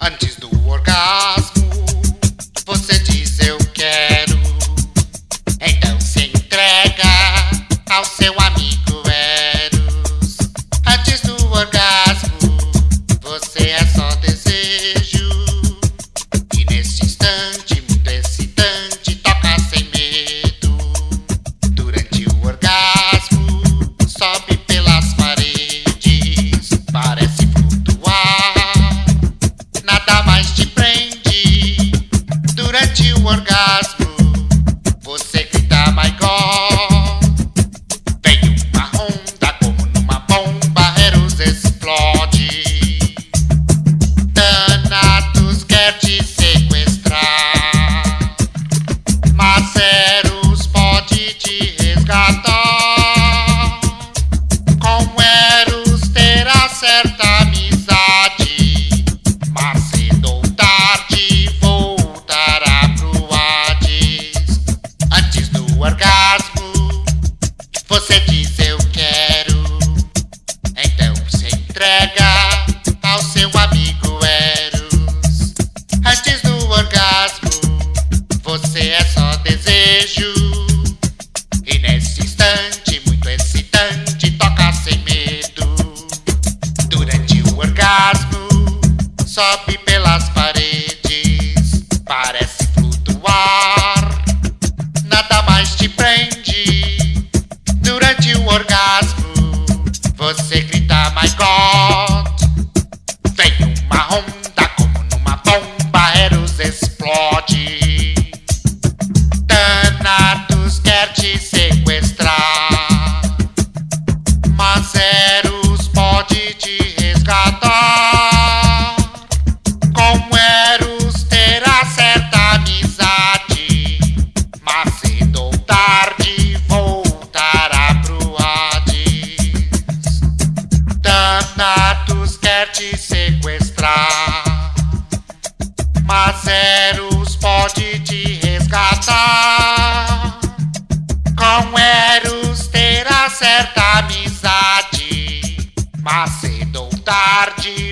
Antes do orgasmo, certa amizade, mas cedo ou tarde voltará pro Hades. Antes do orgasmo, você diz eu quero. Então se entrega ao seu amigo Eros. Antes do orgasmo, você é só sobe pelas paredes, parece flutuar. Nada mais te prende. Durante o orgasmo, você te sequestrar, mas Eros pode te resgatar. Com Eros terá certa amizade, mas cedo ou tarde